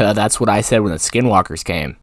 Uh, that's what I said when the Skinwalkers came.